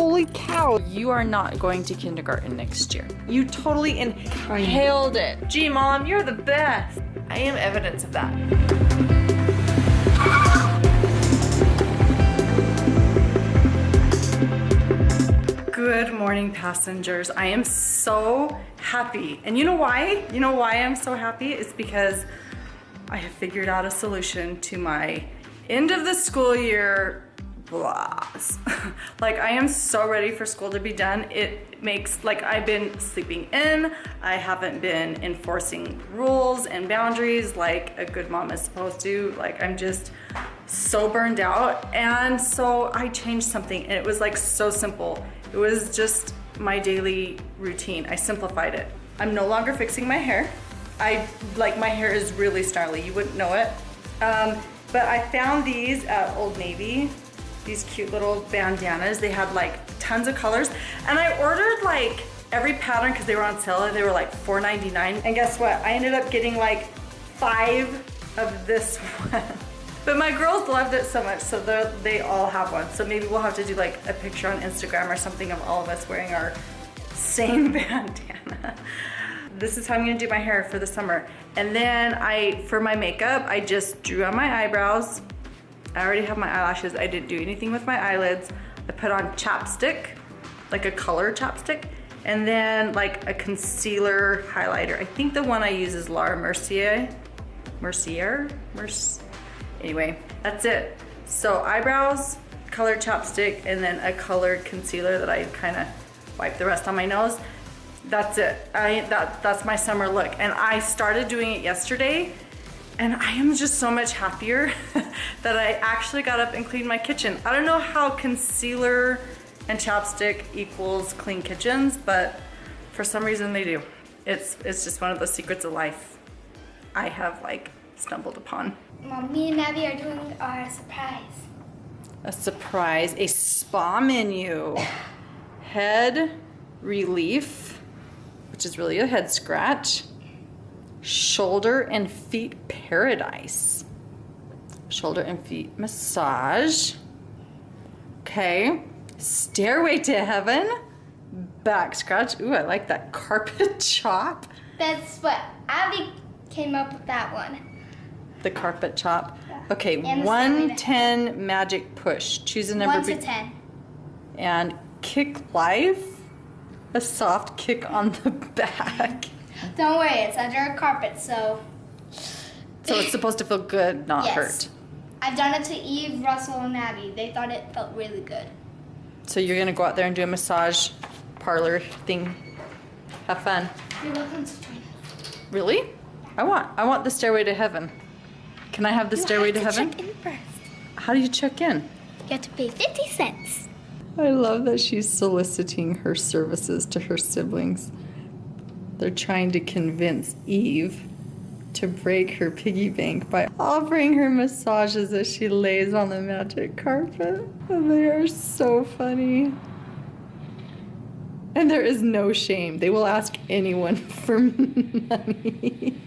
Holy cow. You are not going to kindergarten next year. You totally inhaled it. Gee, mom, you're the best. I am evidence of that. Good morning, passengers. I am so happy. And you know why? You know why I'm so happy? It's because I have figured out a solution to my end of the school year blahs. like I am so ready for school to be done. It makes, like I've been sleeping in, I haven't been enforcing rules and boundaries like a good mom is supposed to. Like I'm just so burned out. And so I changed something and it was like so simple. It was just my daily routine. I simplified it. I'm no longer fixing my hair. I, like my hair is really snarly, you wouldn't know it. Um, but I found these at Old Navy, these cute little bandanas. They had like tons of colors. And I ordered like every pattern because they were on sale. They were like $4.99. And guess what? I ended up getting like five of this one. But my girls loved it so much, so they all have one. So maybe we'll have to do like a picture on Instagram or something of all of us wearing our same bandana. This is how I'm gonna do my hair for the summer. And then I, for my makeup, I just drew on my eyebrows. I already have my eyelashes. I didn't do anything with my eyelids. I put on chapstick, like a color chapstick, and then like a concealer highlighter. I think the one I use is Laura Mercier. Mercier? Mercier? Anyway, that's it. So eyebrows, colored chapstick, and then a colored concealer that I kind of wipe the rest on my nose. That's it. I that That's my summer look. And I started doing it yesterday and I am just so much happier that I actually got up and cleaned my kitchen. I don't know how concealer and chapstick equals clean kitchens, but for some reason they do. It's, it's just one of the secrets of life I have like stumbled upon. Mom, me and Navi are doing our surprise. A surprise, a spa menu. Head relief, which is really a head scratch. Shoulder and feet paradise. Shoulder and feet massage. Okay. Stairway to heaven. Back scratch. Ooh, I like that carpet chop. That's what Abby came up with that one the carpet chop. Okay, 110 magic push. Choose a number. 1 to 10. And kick life. A soft kick on the back. Don't worry, it's under a carpet, so. So it's supposed to feel good, not yes. hurt. I've done it to Eve, Russell, and Abby. They thought it felt really good. So you're gonna go out there and do a massage parlor thing. Have fun. You're welcome to join us. Really? I want I want the stairway to heaven. Can I have the you stairway have to, to heaven? Check in first. How do you check in? You have to pay 50 cents. I love that she's soliciting her services to her siblings. They're trying to convince Eve to break her piggy bank by offering her massages as she lays on the magic carpet. And they are so funny. And there is no shame. They will ask anyone for money.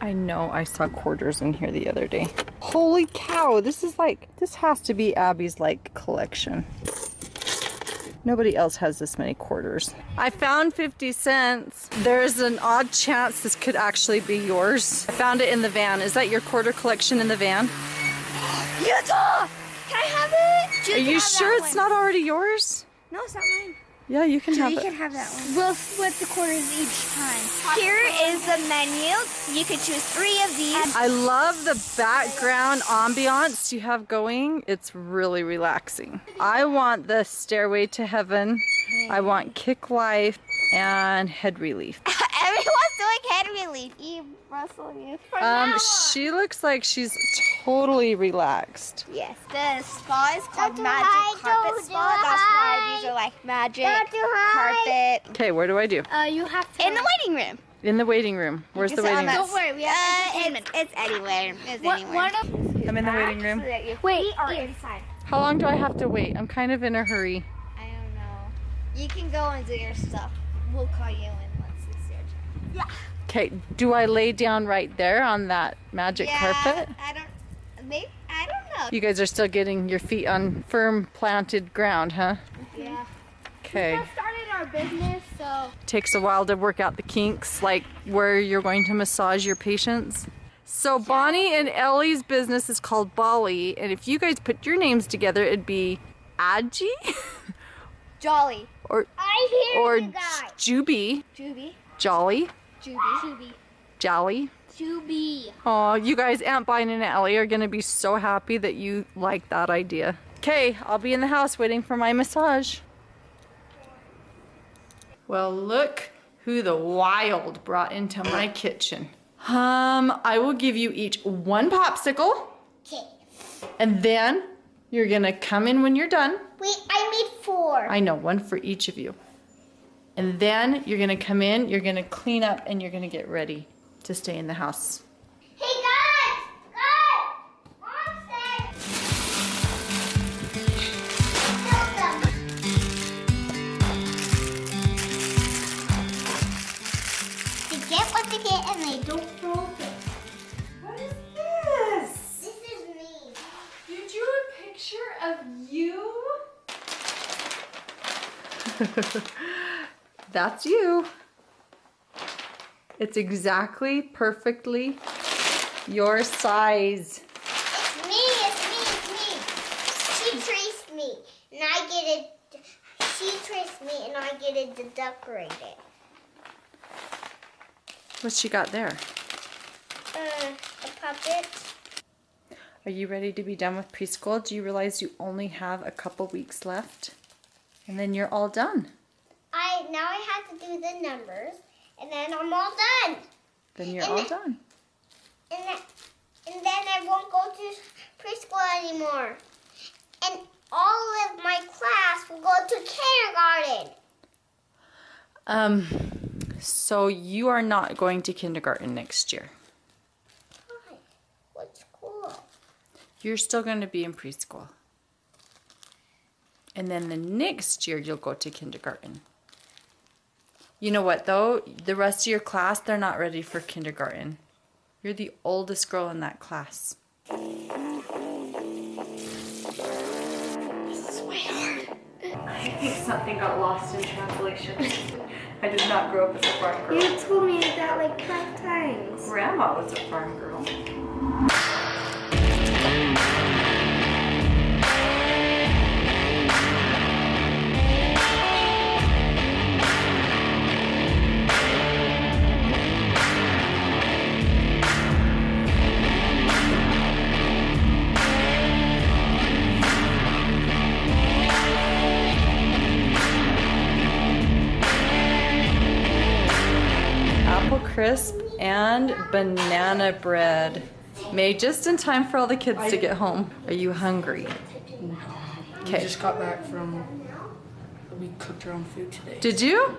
I know I saw quarters in here the other day. Holy cow, this is like, this has to be Abby's like collection. Nobody else has this many quarters. I found 50 cents. There's an odd chance this could actually be yours. I found it in the van. Is that your quarter collection in the van? Utah! Can I have it? Are you sure it's not already yours? No, it's not mine. Yeah, you can have you it. can have that one. We'll split the quarters each time. Here is the menu. You can choose three of these. I love the background ambiance you have going. It's really relaxing. I want the Stairway to Heaven. I want Kick Life and Head Relief. Everyone's doing head relief. Eve, Russell, you. Um, she looks like she's totally relaxed. Yes. The spa is called Don't Magic Carpet Spa. That's why these are like magic carpet. Okay, where do I do? Uh, you have to. In the waiting room. In the waiting room. Where's the waiting room? Don't worry, we have uh, it's, it's anywhere. It's what, anywhere. I'm in the waiting room. So Wait, we are inside. How long do I have to wait? I'm kind of in a hurry. I don't know. You can go and do your stuff. We'll call you in. Okay, do I lay down right there on that magic yeah, carpet? I don't, maybe, I don't know. You guys are still getting your feet on firm planted ground, huh? Yeah. Okay. We just started our business, so Takes a while to work out the kinks, like where you're going to massage your patients. So Bonnie and Ellie's business is called Bali, and if you guys put your names together, it'd be Adji Jolly. or I hear or you guys. Juby, Juby. Jolly, Juby. Juby. Jolly. Juby. Oh, you guys, Aunt Bonnie and Ellie are gonna be so happy that you like that idea. Okay, I'll be in the house waiting for my massage. Well, look who the wild brought into my kitchen. Um, I will give you each one popsicle, Okay. and then you're gonna come in when you're done. Wait, I made four. I know, one for each of you. And then you're gonna come in, you're gonna clean up, and you're gonna get ready to stay in the house. Hey guys! Guys! One sec. They get what they get and they don't throw it. What is this? This is me. You drew a picture of you? That's you. It's exactly perfectly your size. It's me, it's me, it's me. She traced me and I get it. She traced me and I get it to decorate it. What's she got there? Uh, a puppet. Are you ready to be done with preschool? Do you realize you only have a couple weeks left? And then you're all done. I now I have to do the numbers, and then I'm all done. Then you're And all done. And then, and then I won't go to preschool anymore. And all of my class will go to kindergarten. Um, so you are not going to kindergarten next year. Why? What's cool? You're still going to be in preschool. And then the next year you'll go to kindergarten. You know what though? The rest of your class, they're not ready for kindergarten. You're the oldest girl in that class. This is way hard. I think something got lost in translation. I did not grow up as a farm girl. You told me that like five times. Grandma was a farm girl. Apple crisp and banana bread. Made just in time for all the kids to get home. Are you hungry? We Okay. just got back from. We cooked our own food today. Did you?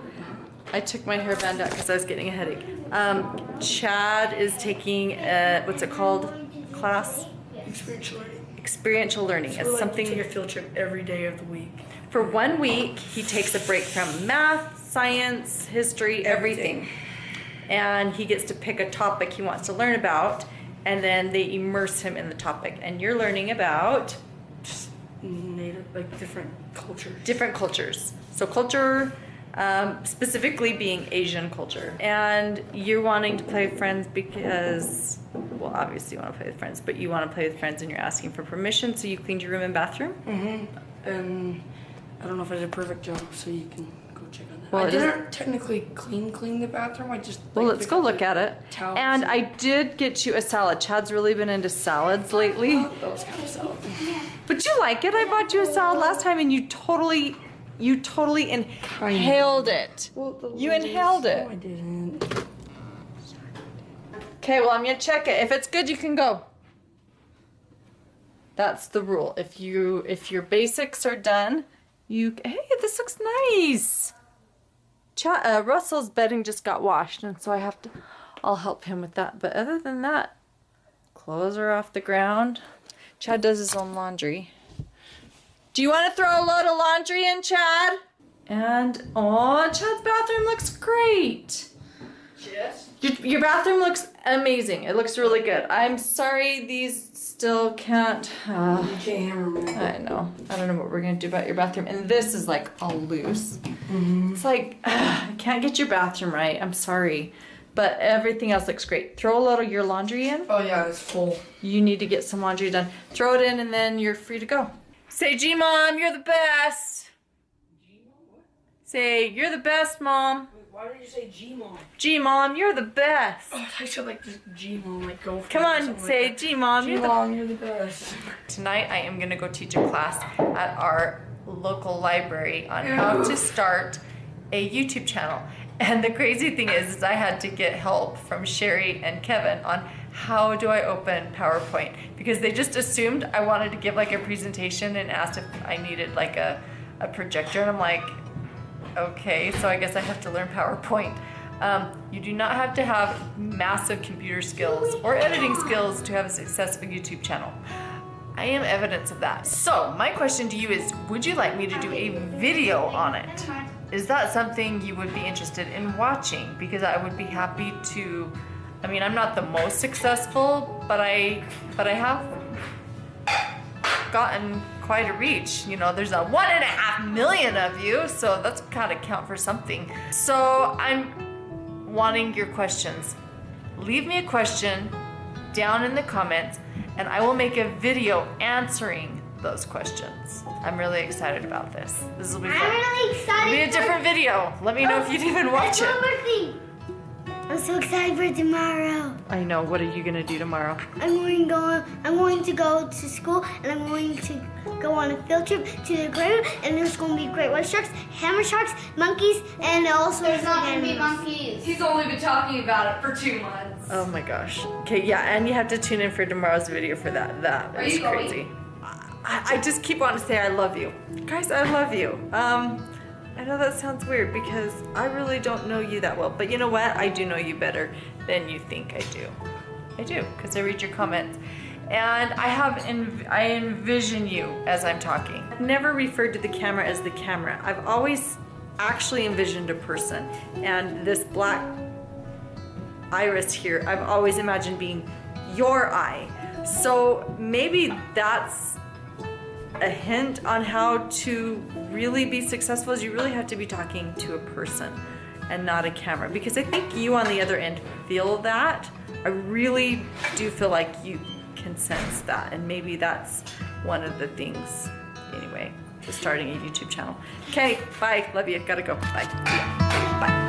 I took my hairband out because I was getting a headache. Um, Chad is taking a, what's it called? Class? Experiential learning. Experiential learning. We It's like something to take a field trip every day of the week. for one week. He takes a break from math, science, history, everything. Everything. And he gets to pick a topic he wants to learn about, and then they immerse him in the topic. And you're learning about native, like different cultures. different cultures. So culture, um, specifically being Asian culture. And you're wanting to play with friends because, well, obviously you want to play with friends, but you want to play with friends and you're asking for permission. So you cleaned your room and bathroom. mm-hmm. And I don't know if I did a perfect job, so you can check on that. Well, I didn't technically clean clean the bathroom. I just. Well, like, let's go look at it. And I did get you a salad. Chad's really been into salads lately. Was kind of salad. But you like it. I bought you a salad last time and you totally, you totally inhaled it. Well, You inhaled it. No, I didn't. Okay, well, I'm gonna check it. If it's good, you can go. That's the rule. If you if your basics are done, you hey, this looks nice. Ch- uh, Russell's bedding just got washed, and so I have to. I'll help him with that. But other than that, clothes are off the ground. Chad does his own laundry. Do you want to throw a load of laundry in, Chad? And oh, Chad's bathroom looks great. Yes. Your, your bathroom looks amazing. It looks really good. I'm sorry these still can't. Uh. I know. I don't know what we're gonna do about your bathroom. And this is like all loose. Mm-hmm. It's like I can't get your bathroom right. I'm sorry, but everything else looks great. Throw a little your laundry in. Oh yeah, it's full. You need to get some laundry done. Throw it in, and then you're free to go. Say, G mom, you're the best. Say, you're the best, mom. Why did you say G mom? G mom, you're the best. Oh, I should like just G mom, like go. For Come on, something say like G mom, you're G the mom, you're the best. Tonight I am going to go teach a class at our local library on how to start a YouTube channel. And the crazy thing is, is I had to get help from Sherry and Kevin on how do I open PowerPoint because they just assumed I wanted to give like a presentation and asked if I needed like a, a projector and I'm like, okay, so I guess I have to learn PowerPoint. Um, you do not have to have massive computer skills or editing skills to have a successful YouTube channel. I am evidence of that. So, my question to you is Would you like me to do a video on it? Is that something you would be interested in watching? Because I would be happy to. I mean, I'm not the most successful, but I, but I have gotten quite a reach. You know, there's a one and a half million of you, so that's gotta count for something. So I'm wanting your questions. Leave me a question down in the comments, and I will make a video answering those questions. I'm really excited about this. This will be I'm really excited. It'll be a different video. Let me know if you'd even watch it. More thing. I'm so excited for tomorrow. I know. What are you gonna do tomorrow? I'm going to go. I'm going to go to school, and I'm going to go on a field trip to the aquarium. And there's going to be great white sharks, hammer sharks, monkeys, and all sorts There's of not gonna be monkeys. He's only been talking about it for two months. Oh my gosh. Okay, yeah, and you have to tune in for tomorrow's video for that. That Are is crazy. I, I just keep wanting to say I love you. Guys, I love you. Um, I know that sounds weird because I really don't know you that well, but you know what? I do know you better than you think I do. I do, because I read your comments. And I have, en- I envision you as I'm talking. I've never referred to the camera as the camera. I've always actually envisioned a person. And this black iris here, I've always imagined being your eye. So maybe that's a hint on how to really be successful is you really have to be talking to a person and not a camera because I think you on the other end feel that. I really do feel like you can sense that and maybe that's one of the things anyway to starting a YouTube channel. Okay, bye. Love you. Gotta go. Bye. Bye.